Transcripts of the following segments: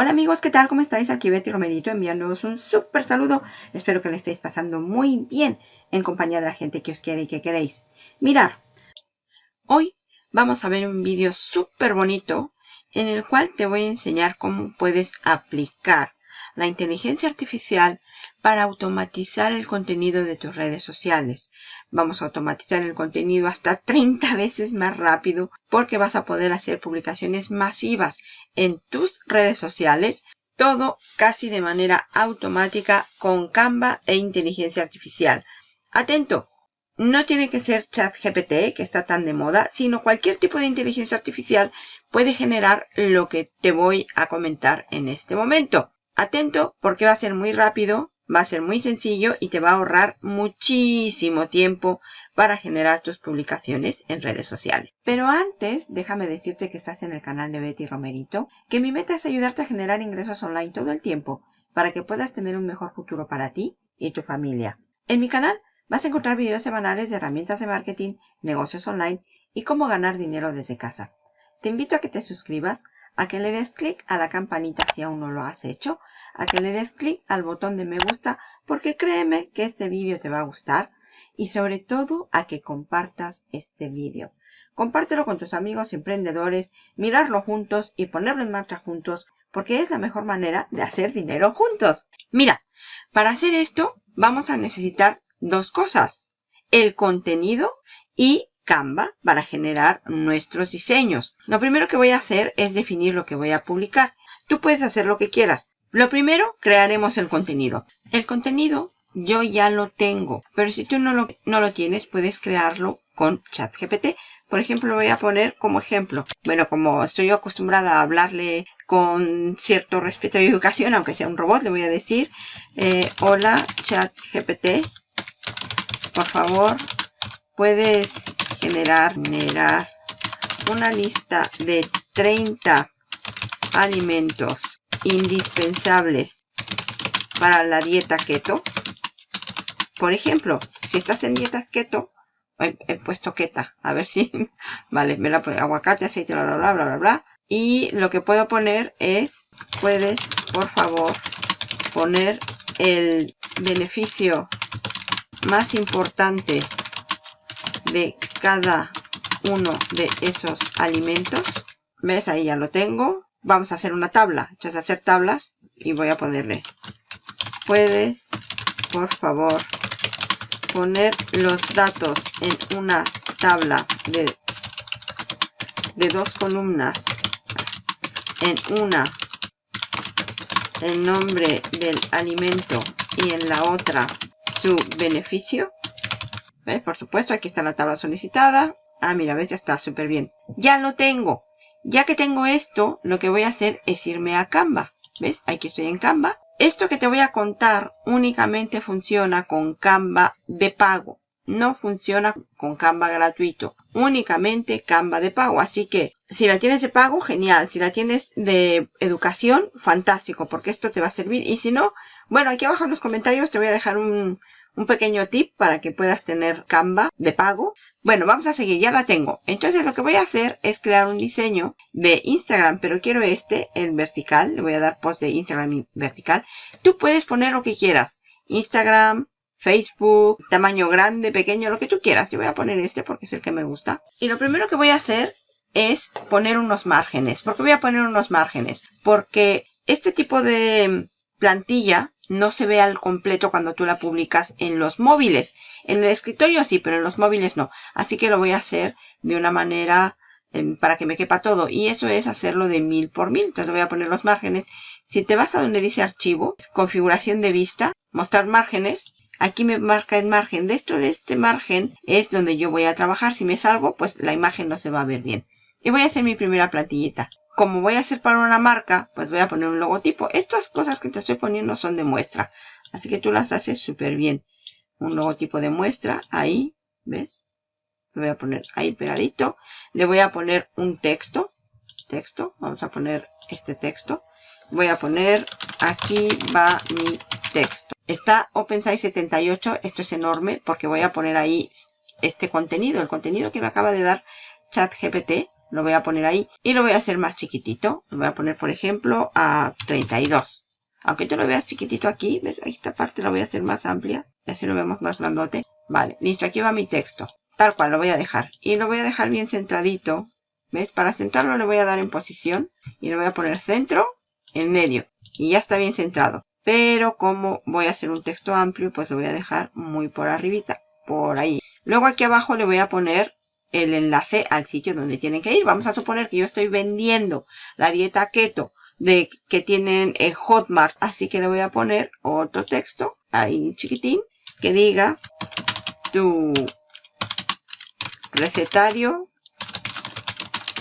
Hola amigos, ¿qué tal? ¿Cómo estáis? Aquí Betty Romerito enviándoos un súper saludo. Espero que le estéis pasando muy bien en compañía de la gente que os quiere y que queréis. Mirar, hoy vamos a ver un vídeo súper bonito en el cual te voy a enseñar cómo puedes aplicar la inteligencia artificial para automatizar el contenido de tus redes sociales. Vamos a automatizar el contenido hasta 30 veces más rápido porque vas a poder hacer publicaciones masivas en tus redes sociales. Todo casi de manera automática con Canva e inteligencia artificial. Atento, no tiene que ser ChatGPT, que está tan de moda, sino cualquier tipo de inteligencia artificial puede generar lo que te voy a comentar en este momento. Atento porque va a ser muy rápido, va a ser muy sencillo y te va a ahorrar muchísimo tiempo para generar tus publicaciones en redes sociales. Pero antes, déjame decirte que estás en el canal de Betty Romerito, que mi meta es ayudarte a generar ingresos online todo el tiempo para que puedas tener un mejor futuro para ti y tu familia. En mi canal vas a encontrar videos semanales de herramientas de marketing, negocios online y cómo ganar dinero desde casa. Te invito a que te suscribas a que le des clic a la campanita si aún no lo has hecho, a que le des clic al botón de me gusta porque créeme que este vídeo te va a gustar y sobre todo a que compartas este vídeo. Compártelo con tus amigos emprendedores, mirarlo juntos y ponerlo en marcha juntos porque es la mejor manera de hacer dinero juntos. Mira, para hacer esto vamos a necesitar dos cosas, el contenido y Canva para generar nuestros diseños. Lo primero que voy a hacer es definir lo que voy a publicar. Tú puedes hacer lo que quieras. Lo primero, crearemos el contenido. El contenido yo ya lo tengo, pero si tú no lo, no lo tienes, puedes crearlo con ChatGPT. Por ejemplo, lo voy a poner como ejemplo. Bueno, como estoy acostumbrada a hablarle con cierto respeto y educación, aunque sea un robot, le voy a decir, eh, hola ChatGPT, por favor, puedes generar, generar una lista de 30 alimentos indispensables para la dieta keto. Por ejemplo, si estás en dietas keto, he, puesto keta, a ver si, vale, me la pone aguacate, aceite, bla, bla, bla, bla, bla, bla. Y lo que puedo poner es, puedes, por favor, poner el beneficio más importante de cada uno de esos alimentos. ¿Ves? Ahí ya lo tengo. Vamos a hacer una tabla. Entonces, hacer tablas y voy a ponerle. Puedes, por favor, poner los datos en una tabla de, de dos columnas. En una, el nombre del alimento y en la otra, su beneficio. Por supuesto, aquí está la tabla solicitada. Ah, mira, ves, ya está súper bien. Ya lo tengo. Ya que tengo esto, lo que voy a hacer es irme a Canva. ¿Ves? Aquí estoy en Canva. Esto que te voy a contar únicamente funciona con Canva de pago. No funciona con Canva gratuito. Únicamente Canva de pago. Así que si la tienes de pago, genial. Si la tienes de educación, fantástico. Porque esto te va a servir. Y si no, bueno, aquí abajo en los comentarios te voy a dejar un, un pequeño tip para que puedas tener Canva de pago. Bueno, vamos a seguir, ya la tengo. Entonces lo que voy a hacer es crear un diseño de Instagram, pero quiero este, el vertical. Le voy a dar post de Instagram vertical. Tú puedes poner lo que quieras. Instagram, Facebook, tamaño grande, pequeño, lo que tú quieras. Yo voy a poner este porque es el que me gusta. Y lo primero que voy a hacer es poner unos márgenes. ¿Por qué voy a poner unos márgenes? Porque este tipo de plantilla no se ve al completo cuando tú la publicas en los móviles. En el escritorio sí, pero en los móviles no. Así que lo voy a hacer de una manera em, para que me quepa todo. Y eso es hacerlo de mil por mil. Entonces le voy a poner los márgenes. Si te vas a donde dice archivo, configuración de vista, mostrar márgenes. Aquí me marca el margen. Dentro de este margen es donde yo voy a trabajar. Si me salgo, pues la imagen no se va a ver bien. Y voy a hacer mi primera plantillita como voy a hacer para una marca, pues voy a poner un logotipo. Estas cosas que te estoy poniendo son de muestra. Así que tú las haces súper bien. Un logotipo de muestra, ahí, ¿ves? Lo voy a poner ahí pegadito. Le voy a poner un texto. Texto, vamos a poner este texto. Voy a poner, aquí va mi texto. Está OpenSize 78, esto es enorme porque voy a poner ahí este contenido, el contenido que me acaba de dar ChatGPT Lo voy a poner ahí y lo voy a hacer más chiquitito. Lo voy a poner, por ejemplo, a 32. Aunque tú lo veas chiquitito aquí, ¿ves? Esta parte la voy a hacer más amplia. Y así lo vemos más grandote. Vale, listo. Aquí va mi texto. Tal cual lo voy a dejar. Y lo voy a dejar bien centradito. ¿Ves? Para centrarlo le voy a dar en posición. Y le voy a poner centro en medio. Y ya está bien centrado. Pero como voy a hacer un texto amplio, pues lo voy a dejar muy por arribita. Por ahí. Luego aquí abajo le voy a poner el enlace al sitio donde tienen que ir. Vamos a suponer que yo estoy vendiendo la dieta keto de que tienen el Hotmart. Así que le voy a poner otro texto ahí chiquitín que diga tu recetario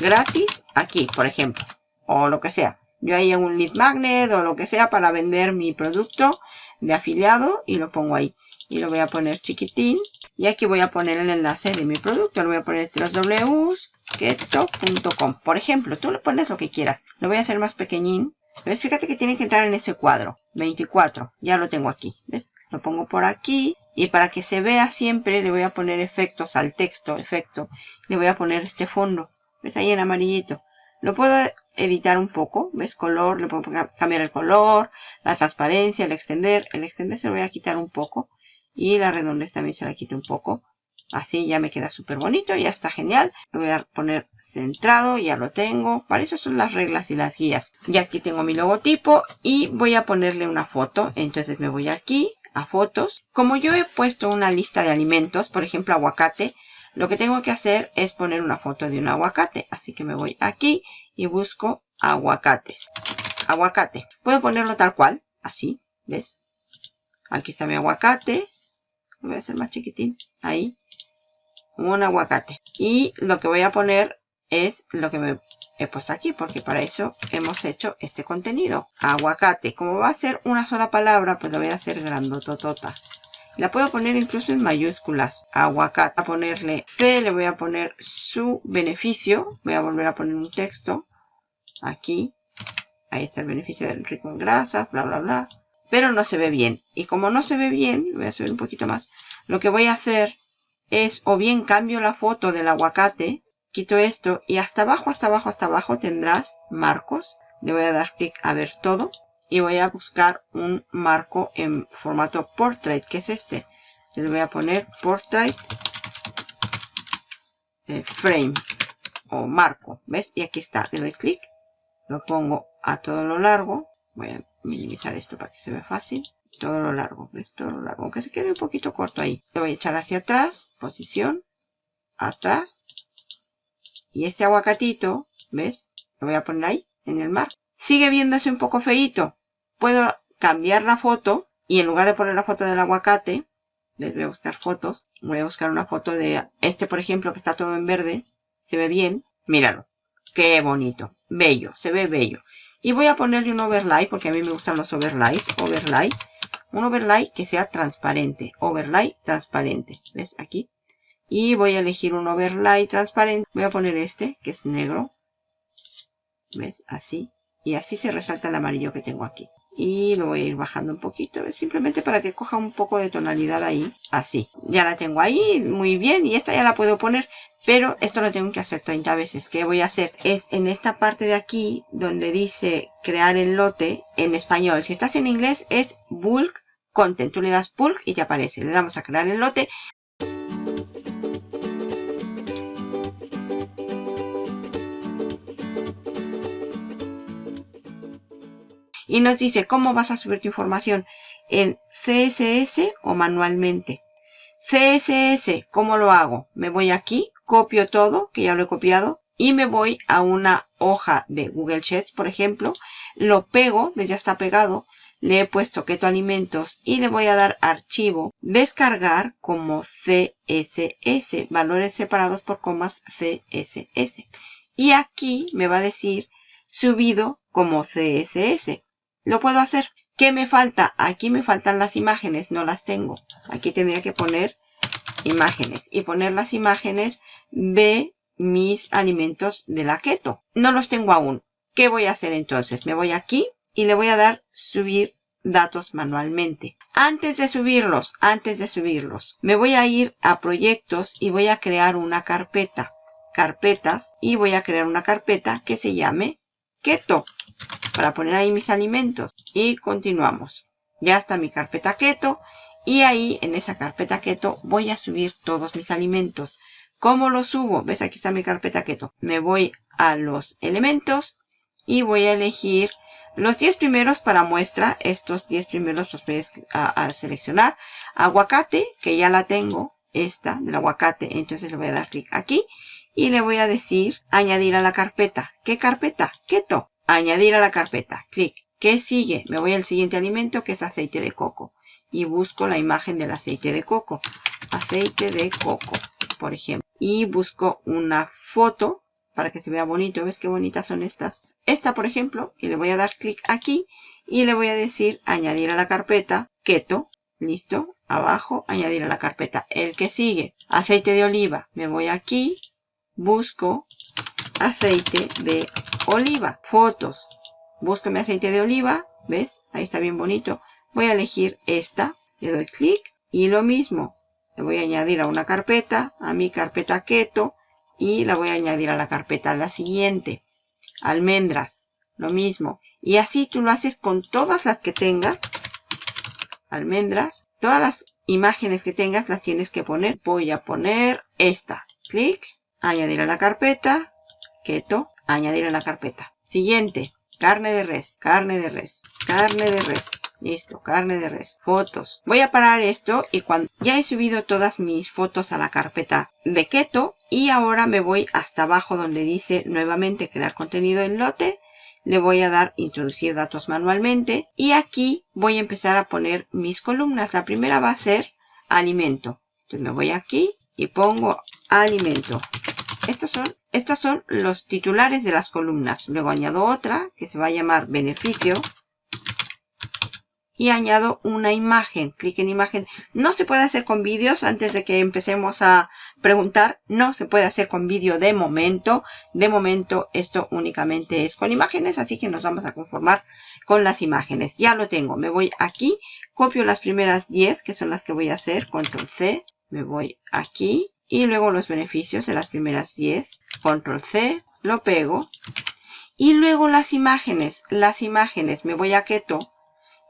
gratis aquí, por ejemplo. O lo que sea. Yo ahí hago un lead magnet o lo que sea para vender mi producto de afiliado y lo pongo ahí. Y lo voy a poner chiquitín y aquí voy a poner el enlace de mi producto. Lo voy a poner www.keto.com. Por ejemplo, tú le pones lo que quieras. Lo voy a hacer más pequeñín. ¿Ves? Fíjate que tiene que entrar en ese cuadro. 24. Ya lo tengo aquí. ¿Ves? Lo pongo por aquí. Y para que se vea siempre le voy a poner efectos al texto. Efecto. Le voy a poner este fondo. ¿Ves? Ahí en amarillito. Lo puedo editar un poco. ¿Ves? Color. Le puedo cambiar el color. La transparencia. El extender. El extender se lo voy a quitar un poco. Y la redondez también se la quito un poco. Así ya me queda súper bonito, ya está genial. Lo voy a poner centrado, ya lo tengo. Para eso son las reglas y las guías. Y aquí tengo mi logotipo y voy a ponerle una foto. Entonces me voy aquí a fotos. Como yo he puesto una lista de alimentos, por ejemplo aguacate, lo que tengo que hacer es poner una foto de un aguacate. Así que me voy aquí y busco aguacates. Aguacate. Puedo ponerlo tal cual, así, ¿ves? Aquí está mi aguacate voy a hacer más chiquitín, ahí, un aguacate. Y lo que voy a poner es lo que me he puesto aquí, porque para eso hemos hecho este contenido. Aguacate. Como va a ser una sola palabra, pues lo voy a hacer grandototota. La puedo poner incluso en mayúsculas. Aguacate. A ponerle C, le voy a poner su beneficio. Voy a volver a poner un texto. Aquí. Ahí está el beneficio del rico en grasas, bla, bla, bla pero no se ve bien. Y como no se ve bien, voy a subir un poquito más, lo que voy a hacer es o bien cambio la foto del aguacate, quito esto y hasta abajo, hasta abajo, hasta abajo tendrás marcos. Le voy a dar clic a ver todo y voy a buscar un marco en formato portrait, que es este. Le voy a poner portrait eh, frame o marco, ¿ves? Y aquí está, le doy clic, lo pongo a todo lo largo, voy a minimizar esto para que se vea fácil. Todo lo largo, ¿ves? Todo lo largo, aunque se quede un poquito corto ahí. Lo voy a echar hacia atrás, posición, atrás. Y este aguacatito, ¿ves? Lo voy a poner ahí, en el mar. Sigue viéndose un poco feito. Puedo cambiar la foto y en lugar de poner la foto del aguacate, les voy a buscar fotos. Voy a buscar una foto de este, por ejemplo, que está todo en verde. Se ve bien. Míralo. Qué bonito. Bello. Se ve bello. Y voy a ponerle un overlay, porque a mí me gustan los overlays. Overlay. Un overlay que sea transparente. Overlay transparente. ¿Ves? Aquí. Y voy a elegir un overlay transparente. Voy a poner este, que es negro. ¿Ves? Así. Y así se resalta el amarillo que tengo aquí. Y lo voy a ir bajando un poquito. Simplemente para que coja un poco de tonalidad ahí. Así. Ya la tengo ahí. Muy bien. Y esta ya la puedo poner pero esto lo tengo que hacer 30 veces. ¿Qué voy a hacer? Es en esta parte de aquí donde dice crear el lote en español. Si estás en inglés es bulk content. Tú le das bulk y te aparece. Le damos a crear el lote. Y nos dice cómo vas a subir tu información en CSS o manualmente. CSS, ¿cómo lo hago? Me voy aquí, copio todo, que ya lo he copiado, y me voy a una hoja de Google Sheets, por ejemplo, lo pego, ya está pegado, le he puesto Keto Alimentos y le voy a dar archivo, descargar como CSS, valores separados por comas CSS. Y aquí me va a decir subido como CSS. Lo puedo hacer. ¿Qué me falta? Aquí me faltan las imágenes, no las tengo. Aquí tendría que poner imágenes y poner las imágenes de mis alimentos de la keto. No los tengo aún. ¿Qué voy a hacer entonces? Me voy aquí y le voy a dar subir datos manualmente. Antes de subirlos, antes de subirlos, me voy a ir a proyectos y voy a crear una carpeta. carpetas y voy a crear una carpeta que se llame keto para poner ahí mis alimentos y continuamos. Ya está mi carpeta keto y ahí en esa carpeta keto voy a subir todos mis alimentos. ¿Cómo los subo? ¿Ves? Aquí está mi carpeta keto. Me voy a los elementos y voy a elegir los 10 primeros para muestra. Estos 10 primeros los voy a, seleccionar. Aguacate, que ya la tengo. Esta del aguacate. Entonces le voy a dar clic aquí. Y le voy a decir añadir a la carpeta. ¿Qué carpeta? Keto. Añadir a la carpeta. Clic. ¿Qué sigue? Me voy al siguiente alimento que es aceite de coco. Y busco la imagen del aceite de coco. Aceite de coco, por ejemplo. Y busco una foto para que se vea bonito. ¿Ves qué bonitas son estas? Esta, por ejemplo, y le voy a dar clic aquí y le voy a decir añadir a la carpeta keto. Listo. Abajo, añadir a la carpeta. El que sigue, aceite de oliva. Me voy aquí, busco aceite de oliva. Fotos. Busco mi aceite de oliva. ¿Ves? Ahí está bien bonito. Voy a elegir esta. Le doy clic y lo mismo. Le voy a añadir a una carpeta, a mi carpeta keto y la voy a añadir a la carpeta la siguiente. Almendras, lo mismo. Y así tú lo haces con todas las que tengas. Almendras, todas las imágenes que tengas las tienes que poner. Voy a poner esta. Clic, añadir a la carpeta, keto, añadir a la carpeta. Siguiente, carne de res, carne de res, carne de res. Listo, carne de res. Fotos. Voy a parar esto y cuando ya he subido todas mis fotos a la carpeta de keto y ahora me voy hasta abajo donde dice nuevamente crear contenido en lote. Le voy a dar introducir datos manualmente y aquí voy a empezar a poner mis columnas. La primera va a ser alimento. Entonces me voy aquí y pongo alimento. Estos son, estos son los titulares de las columnas. Luego añado otra que se va a llamar beneficio y añado una imagen. Clic en imagen. No se puede hacer con vídeos antes de que empecemos a preguntar. No se puede hacer con vídeo de momento. De momento esto únicamente es con imágenes, así que nos vamos a conformar con las imágenes. Ya lo tengo. Me voy aquí, copio las primeras 10 que son las que voy a hacer. Control C. Me voy aquí y luego los beneficios de las primeras 10. Control C. Lo pego. Y luego las imágenes. Las imágenes. Me voy a Keto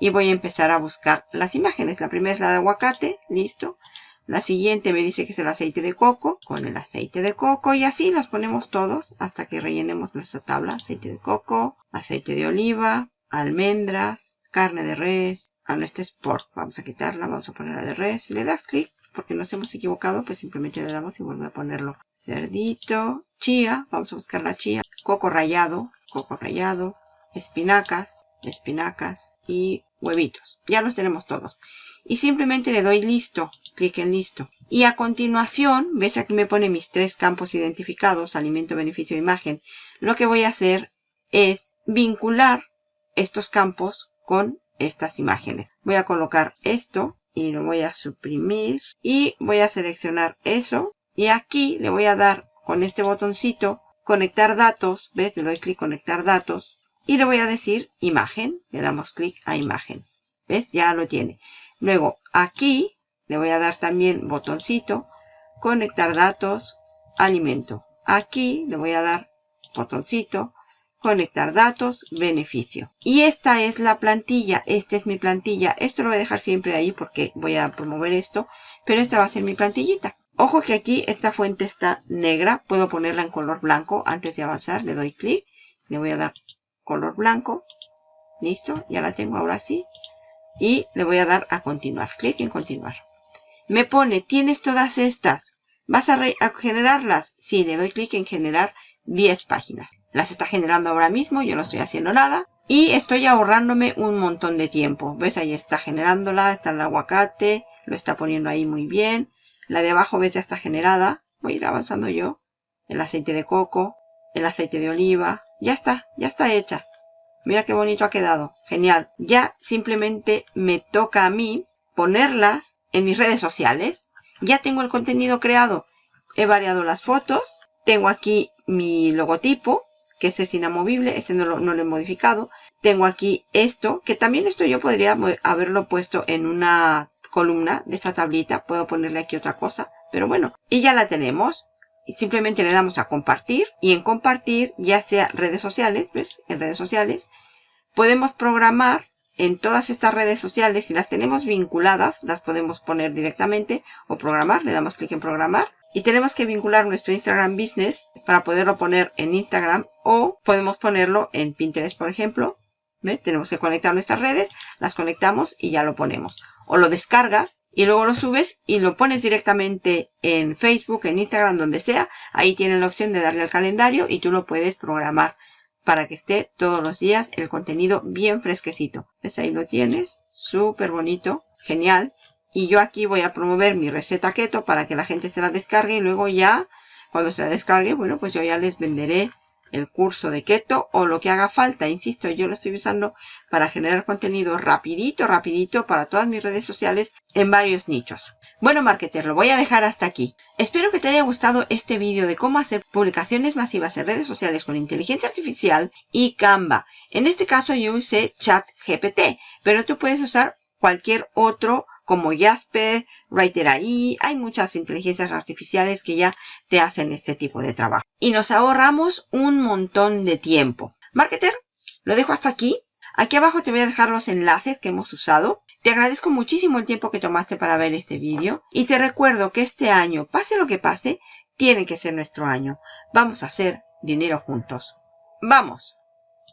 y voy a empezar a buscar las imágenes. La primera es la de aguacate, listo. La siguiente me dice que es el aceite de coco, con el aceite de coco y así los ponemos todos hasta que rellenemos nuestra tabla. Aceite de coco, aceite de oliva, almendras, carne de res. Ah, no, este es pork. Vamos a quitarla, vamos a poner la de res. Le das clic, porque nos hemos equivocado, pues simplemente le damos y vuelve a ponerlo. Cerdito, chía, vamos a buscar la chía. Coco rallado, coco rallado, espinacas, espinacas y huevitos. Ya los tenemos todos. Y simplemente le doy listo, clic en listo. Y a continuación, ves aquí me pone mis tres campos identificados, alimento, beneficio, imagen. Lo que voy a hacer es vincular estos campos con estas imágenes. Voy a colocar esto y lo voy a suprimir y voy a seleccionar eso. Y aquí le voy a dar con este botoncito conectar datos. ¿Ves? Le doy clic conectar datos y le voy a decir imagen. Le damos clic a imagen. ¿Ves? Ya lo tiene. Luego aquí le voy a dar también botoncito. Conectar datos. Alimento. Aquí le voy a dar botoncito. Conectar datos. Beneficio. Y esta es la plantilla. Esta es mi plantilla. Esto lo voy a dejar siempre ahí porque voy a promover esto. Pero esta va a ser mi plantillita. Ojo que aquí esta fuente está negra. Puedo ponerla en color blanco antes de avanzar. Le doy clic. Le voy a dar color blanco. Listo, ya la tengo ahora sí. Y le voy a dar a continuar. Clic en continuar. Me pone, tienes todas estas. ¿Vas a, generarlas? Sí, le doy clic en generar 10 páginas. Las está generando ahora mismo, yo no estoy haciendo nada. Y estoy ahorrándome un montón de tiempo. ¿Ves? Ahí está generándola, está el aguacate, lo está poniendo ahí muy bien. La de abajo, ¿ves? Ya está generada. Voy a ir avanzando yo. El aceite de coco, el aceite de oliva. Ya está, ya está hecha. Mira qué bonito ha quedado. Genial. Ya simplemente me toca a mí ponerlas en mis redes sociales. Ya tengo el contenido creado. He variado las fotos. Tengo aquí mi logotipo, que este es inamovible. Este no lo, no lo he modificado. Tengo aquí esto, que también esto yo podría haberlo puesto en una columna de esta tablita. Puedo ponerle aquí otra cosa. Pero bueno, y ya la tenemos simplemente le damos a compartir y en compartir, ya sea redes sociales, ¿ves? En redes sociales, podemos programar en todas estas redes sociales, si las tenemos vinculadas, las podemos poner directamente o programar, le damos clic en programar. Y tenemos que vincular nuestro Instagram Business para poderlo poner en Instagram o podemos ponerlo en Pinterest, por ejemplo. Tenemos que conectar nuestras redes, las conectamos y ya lo ponemos. O lo descargas y luego lo subes y lo pones directamente en Facebook, en Instagram, donde sea. Ahí tienen la opción de darle al calendario y tú lo puedes programar para que esté todos los días el contenido bien fresquecito. ¿Ves? Ahí lo tienes. Súper bonito. Genial. Y yo aquí voy a promover mi receta keto para que la gente se la descargue y luego ya, cuando se la descargue, bueno, pues yo ya les venderé el curso de keto o lo que haga falta. Insisto, yo lo estoy usando para generar contenido rapidito, rapidito para todas mis redes sociales en varios nichos. Bueno, marketer, lo voy a dejar hasta aquí. Espero que te haya gustado este vídeo de cómo hacer publicaciones masivas en redes sociales con inteligencia artificial y Canva. En este caso yo usé ChatGPT, pero tú puedes usar cualquier otro como Jasper, Writer AI, hay muchas inteligencias artificiales que ya te hacen este tipo de trabajo. Y nos ahorramos un montón de tiempo. Marketer, lo dejo hasta aquí. Aquí abajo te voy a dejar los enlaces que hemos usado. Te agradezco muchísimo el tiempo que tomaste para ver este vídeo. Y te recuerdo que este año, pase lo que pase, tiene que ser nuestro año. Vamos a hacer dinero juntos. ¡Vamos!